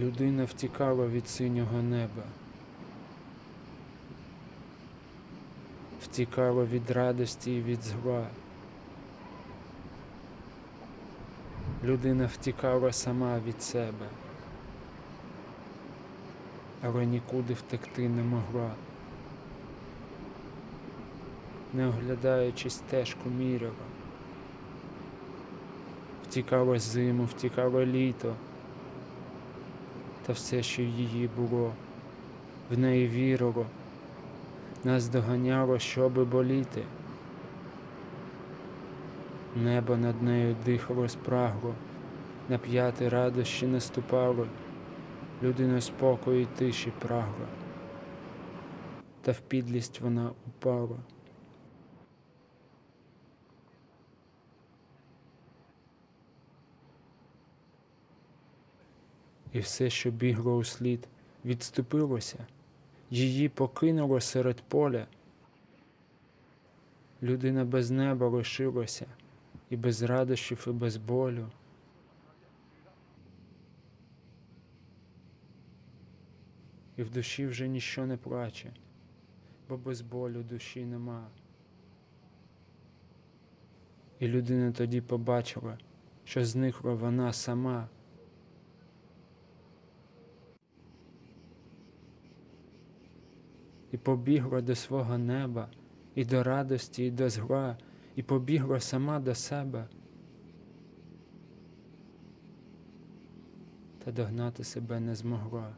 Людина втікала від синього неба. Втікала від радості і від зла. Людина втікала сама від себе, але нікуди втекти не могла. Не оглядаючись стежку міряла. Втікала зиму, втікало літо, та все, що її було, в неї вірило, нас доганяло, щоби боліти. Небо над нею дихало спрагло, на п'яти радощі наступало, людина спокою й тиші прагла, та в підлість вона упала. І все, що бігло у слід, відступилося, її покинуло серед поля. Людина без неба лишилася, і без радощів, і без болю. І в душі вже ніщо не плаче, бо без болю душі нема. І людина тоді побачила, що зникла вона сама. І побігла до свого неба, і до радості, і до зла, і побігла сама до себе. Та догнати себе не змогла.